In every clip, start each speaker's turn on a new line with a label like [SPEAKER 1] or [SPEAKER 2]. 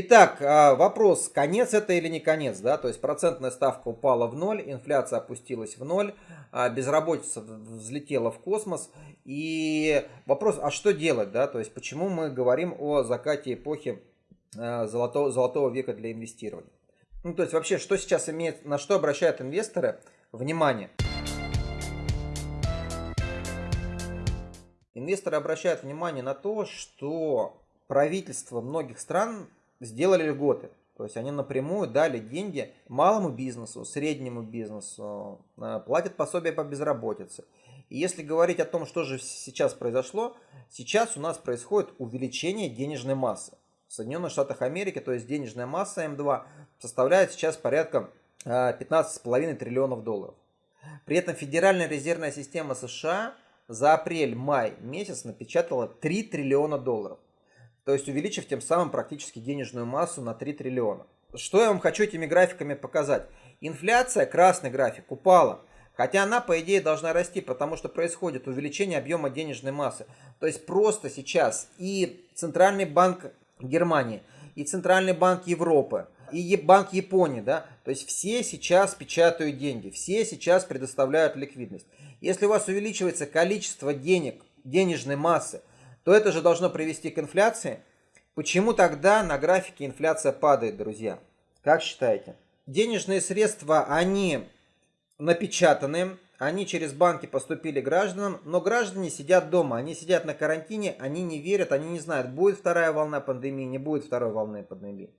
[SPEAKER 1] Итак, а, вопрос, конец это или не конец, да, то есть процентная ставка упала в ноль, инфляция опустилась в ноль, а, безработица взлетела в космос, и вопрос, а что делать, да, то есть почему мы говорим о закате эпохи а, золотого, золотого века для инвестирования. Ну, то есть вообще, что сейчас имеет, на что обращают инвесторы внимание? Инвесторы обращают внимание на то, что правительство многих стран сделали льготы. То есть они напрямую дали деньги малому бизнесу, среднему бизнесу, э, платят пособие по безработице. И если говорить о том, что же сейчас произошло, сейчас у нас происходит увеличение денежной массы. В Соединенных Штатах Америки, то есть денежная масса М2, составляет сейчас порядка 15,5 э, триллионов долларов. При этом Федеральная резервная система США за апрель-май месяц напечатала 3 триллиона долларов то есть увеличив тем самым практически денежную массу на 3 триллиона. Что я вам хочу этими графиками показать? Инфляция, красный график, упала. Хотя она, по идее, должна расти, потому что происходит увеличение объема денежной массы. То есть просто сейчас и Центральный банк Германии, и Центральный банк Европы, и Банк Японии, да, то есть все сейчас печатают деньги, все сейчас предоставляют ликвидность. Если у вас увеличивается количество денег, денежной массы, то это же должно привести к инфляции. Почему тогда на графике инфляция падает, друзья? Как считаете? Денежные средства, они напечатаны, они через банки поступили гражданам, но граждане сидят дома, они сидят на карантине, они не верят, они не знают, будет вторая волна пандемии, не будет второй волны пандемии.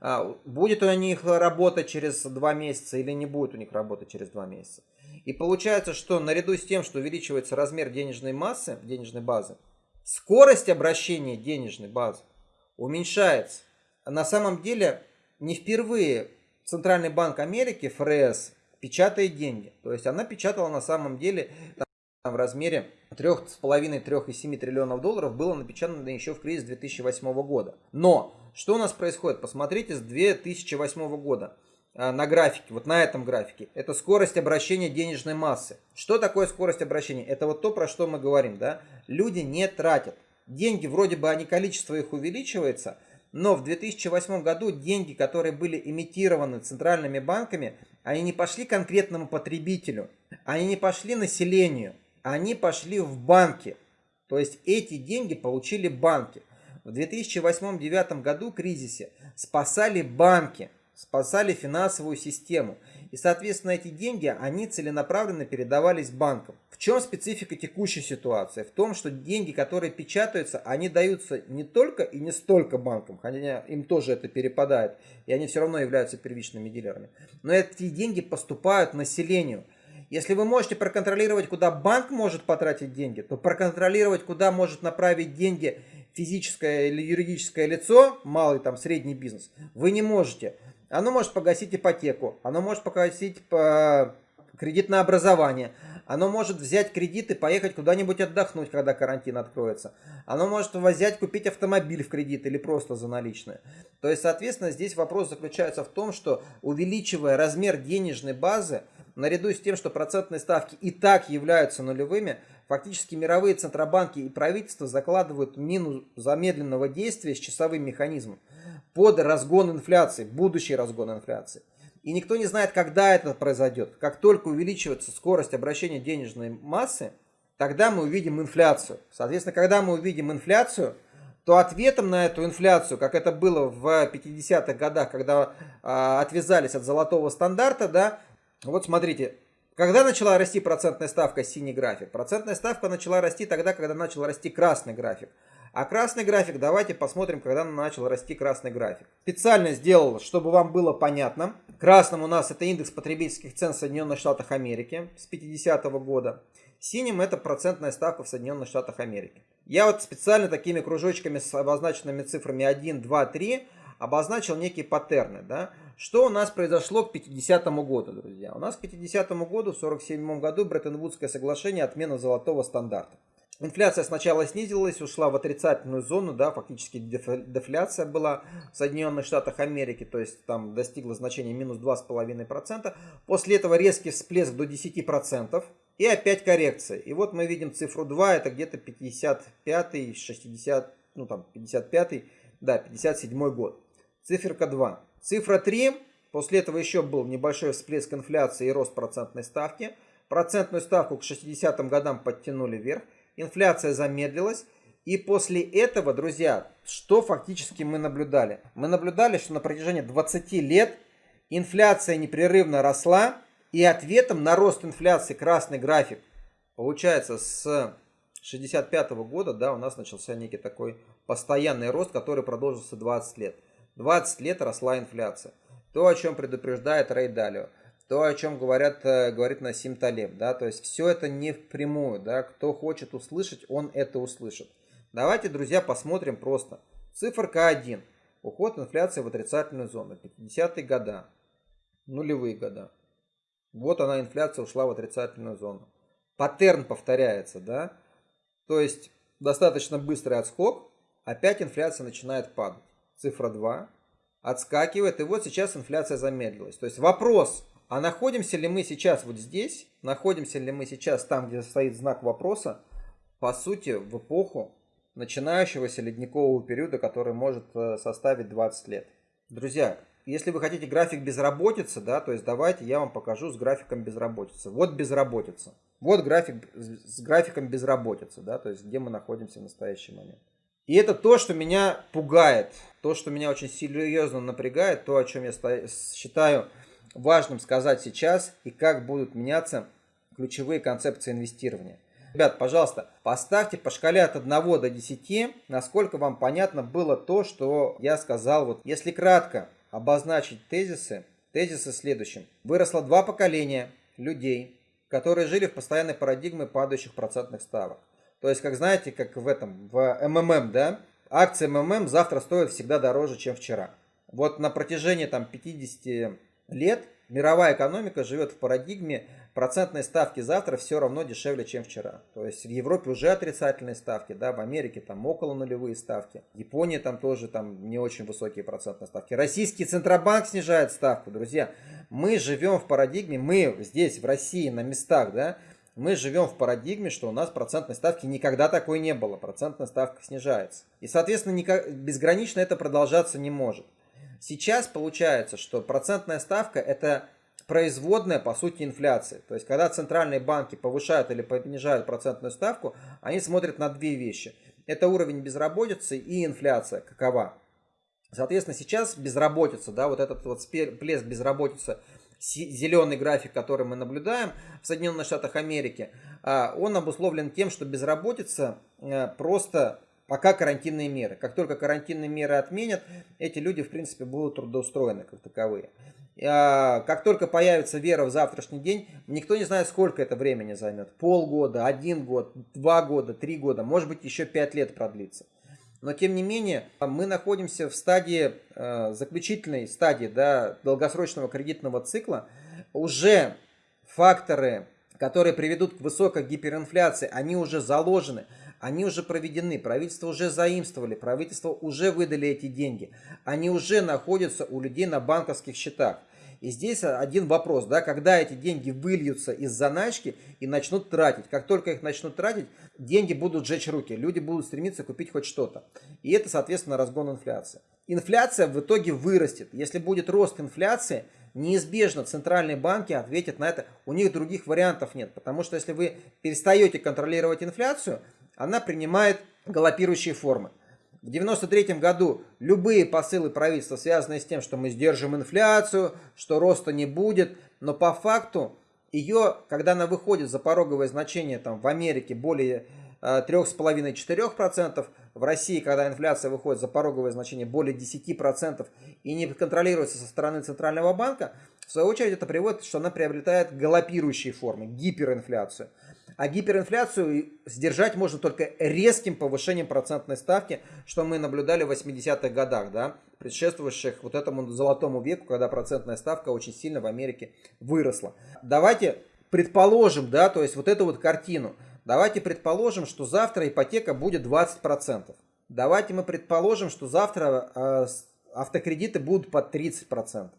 [SPEAKER 1] А, будет у них работа через два месяца или не будет у них работа через два месяца. И получается, что наряду с тем, что увеличивается размер денежной массы, денежной базы, скорость обращения денежной базы уменьшается. На самом деле, не впервые Центральный банк Америки, ФРС, печатает деньги. То есть она печатала на самом деле там, в размере 3,5-3,7 триллионов долларов было напечатано еще в кризис 2008 года. Но что у нас происходит? Посмотрите с 2008 года. А, на графике, вот на этом графике, это скорость обращения денежной массы. Что такое скорость обращения? Это вот то, про что мы говорим, да? Люди не тратят. Деньги, вроде бы они, количество их увеличивается, но в 2008 году деньги, которые были имитированы центральными банками, они не пошли конкретному потребителю, они не пошли населению, они пошли в банки. То есть эти деньги получили банки. В 2008-2009 году кризисе спасали банки спасали финансовую систему. И, соответственно, эти деньги, они целенаправленно передавались банкам. В чем специфика текущей ситуации? В том, что деньги, которые печатаются, они даются не только и не столько банкам, хотя им тоже это перепадает, и они все равно являются первичными дилерами. Но эти деньги поступают населению. Если вы можете проконтролировать, куда банк может потратить деньги, то проконтролировать, куда может направить деньги физическое или юридическое лицо, малый там средний бизнес, вы не можете. Оно может погасить ипотеку, оно может погасить по кредит на образование, оно может взять кредит и поехать куда-нибудь отдохнуть, когда карантин откроется. Оно может взять, купить автомобиль в кредит или просто за наличные. То есть, соответственно, здесь вопрос заключается в том, что увеличивая размер денежной базы, наряду с тем, что процентные ставки и так являются нулевыми, фактически мировые центробанки и правительства закладывают мину замедленного действия с часовым механизмом под разгон инфляции, будущий разгон инфляции. И никто не знает, когда это произойдет. Как только увеличивается скорость обращения денежной массы, тогда мы увидим инфляцию. Соответственно, когда мы увидим инфляцию, то ответом на эту инфляцию, как это было в 50-х годах, когда а, отвязались от золотого стандарта, да, вот смотрите, когда начала расти процентная ставка, синий график? Процентная ставка начала расти тогда, когда начал расти красный график. А красный график, давайте посмотрим, когда начал расти красный график. Специально сделал, чтобы вам было понятно. Красным у нас это индекс потребительских цен в Соединенных Штатах Америки с 50 -го года. Синим это процентная ставка в Соединенных Штатах Америки. Я вот специально такими кружочками с обозначенными цифрами 1, 2, 3 обозначил некие паттерны. Да? Что у нас произошло к 50 году, друзья? У нас к 50 году, в 47 году, Бреттон-Вудское соглашение отмена золотого стандарта. Инфляция сначала снизилась, ушла в отрицательную зону, да, фактически дефляция была в Соединенных Штатах Америки, то есть там достигла значения минус 2,5%. После этого резкий всплеск до 10% и опять коррекция. И вот мы видим цифру 2, это где-то 55 60, ну там 55 да, 57 год. циферка 2. Цифра 3, после этого еще был небольшой всплеск инфляции и рост процентной ставки. Процентную ставку к 60-м годам подтянули вверх, инфляция замедлилась. И после этого, друзья, что фактически мы наблюдали? Мы наблюдали, что на протяжении 20 лет инфляция непрерывно росла, и ответом на рост инфляции красный график, получается, с 65 -го года, да, у нас начался некий такой постоянный рост, который продолжился 20 лет. 20 лет росла инфляция. То, о чем предупреждает Рей Далио, то, о чем говорят, э, говорит Насим Талеб, да, то есть все это не впрямую, да, кто хочет услышать, он это услышит. Давайте, друзья, посмотрим просто. Циферка 1. Уход инфляции в отрицательную зону. 50-е года, нулевые года. Вот она, инфляция ушла в отрицательную зону. Паттерн повторяется, да? То есть достаточно быстрый отскок, опять инфляция начинает падать. Цифра 2 отскакивает, и вот сейчас инфляция замедлилась. То есть вопрос, а находимся ли мы сейчас вот здесь, находимся ли мы сейчас там, где стоит знак вопроса, по сути, в эпоху начинающегося ледникового периода, который может э, составить 20 лет. Друзья, если вы хотите график безработицы, да, то есть давайте я вам покажу с графиком безработицы. Вот безработица. Вот график с графиком безработицы, да, то есть где мы находимся в настоящий момент. И это то, что меня пугает, то, что меня очень серьезно напрягает, то, о чем я считаю важным сказать сейчас и как будут меняться ключевые концепции инвестирования. Ребят, пожалуйста, поставьте по шкале от 1 до 10, насколько вам понятно было то, что я сказал. Вот, если кратко обозначить тезисы, тезисы следующим. Выросло два поколения людей, которые жили в постоянной парадигме падающих процентных ставок. То есть, как знаете, как в этом, в МММ, да, акции МММ завтра стоят всегда дороже, чем вчера. Вот на протяжении там 50 лет мировая экономика живет в парадигме процентные ставки завтра все равно дешевле, чем вчера. То есть в Европе уже отрицательные ставки, да, в Америке там около нулевые ставки. В Японии там тоже там не очень высокие процентные ставки. Российский Центробанк снижает ставку, друзья. Мы живем в парадигме, мы здесь в России на местах, да, мы живем в парадигме, что у нас процентной ставки никогда такой не было. Процентная ставка снижается. И, соответственно, никак, безгранично это продолжаться не может. Сейчас получается, что процентная ставка это производная, по сути, инфляции. То есть, когда центральные банки повышают или понижают процентную ставку, они смотрят на две вещи. Это уровень безработицы и инфляция, какова. Соответственно, сейчас безработица, да, вот этот вот всплеск безработицы, зеленый график, который мы наблюдаем в Соединенных Штатах Америки, а, он обусловлен тем, что безработица э, просто пока карантинные меры. Как только карантинные меры отменят, эти люди, в принципе, будут трудоустроены как таковые. А, как только появится вера в завтрашний день, никто не знает, сколько это времени займет. Полгода, один год, два года, три года, может быть, еще пять лет продлится. Но, тем не менее, мы находимся в стадии, э, заключительной стадии да, долгосрочного кредитного цикла. Уже факторы, которые приведут к высокой гиперинфляции, они уже заложены они уже проведены, правительство уже заимствовали, правительство уже выдали эти деньги, они уже находятся у людей на банковских счетах. И здесь один вопрос, да, когда эти деньги выльются из заначки и начнут тратить. Как только их начнут тратить, деньги будут жечь руки, люди будут стремиться купить хоть что-то. И это, соответственно, разгон инфляции. Инфляция в итоге вырастет. Если будет рост инфляции, неизбежно центральные банки ответят на это. У них других вариантов нет. Потому что если вы перестаете контролировать инфляцию, она принимает галопирующие формы. В 1993 году любые посылы правительства, связанные с тем, что мы сдержим инфляцию, что роста не будет, но по факту ее, когда она выходит за пороговое значение там, в Америке более 3,5-4%, в России, когда инфляция выходит за пороговое значение более 10% и не контролируется со стороны Центрального банка, в свою очередь это приводит, что она приобретает галопирующие формы, гиперинфляцию. А гиперинфляцию сдержать можно только резким повышением процентной ставки, что мы наблюдали в 80-х годах, да, предшествующих вот этому золотому веку, когда процентная ставка очень сильно в Америке выросла. Давайте предположим, да, то есть вот эту вот картину. Давайте предположим, что завтра ипотека будет 20%. Давайте мы предположим, что завтра э, автокредиты будут под 30%.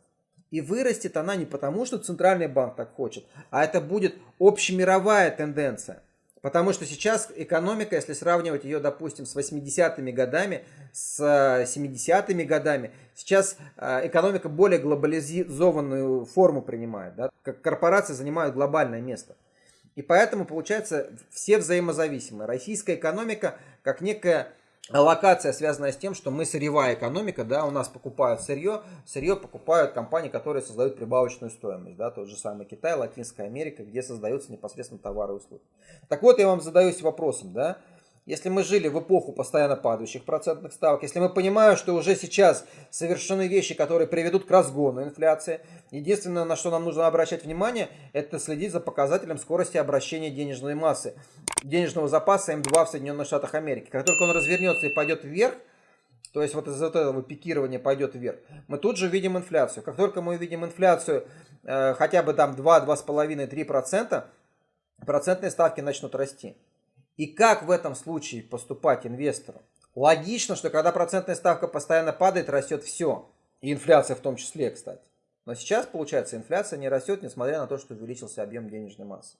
[SPEAKER 1] И вырастет она не потому, что Центральный банк так хочет, а это будет общемировая тенденция. Потому что сейчас экономика, если сравнивать ее, допустим, с 80-ми годами, с 70-ми годами, сейчас экономика более глобализованную форму принимает. Да? Как корпорации занимают глобальное место. И поэтому, получается, все взаимозависимы. Российская экономика как некая локация, связанная с тем, что мы сырьевая экономика, да, у нас покупают сырье, сырье покупают компании, которые создают прибавочную стоимость, да, тот же самый Китай, Латинская Америка, где создаются непосредственно товары и услуги. Так вот, я вам задаюсь вопросом, да, если мы жили в эпоху постоянно падающих процентных ставок, если мы понимаем, что уже сейчас совершены вещи, которые приведут к разгону инфляции, единственное, на что нам нужно обращать внимание, это следить за показателем скорости обращения денежной массы, денежного запаса М2 в Соединенных Штатах Америки. Как только он развернется и пойдет вверх, то есть вот из этого пикирования пойдет вверх, мы тут же видим инфляцию. Как только мы увидим инфляцию э, хотя бы там 2, 2,5, 3%, процентные ставки начнут расти. И как в этом случае поступать инвестору? Логично, что когда процентная ставка постоянно падает, растет все. И инфляция в том числе, кстати. Но сейчас, получается, инфляция не растет, несмотря на то, что увеличился объем денежной массы.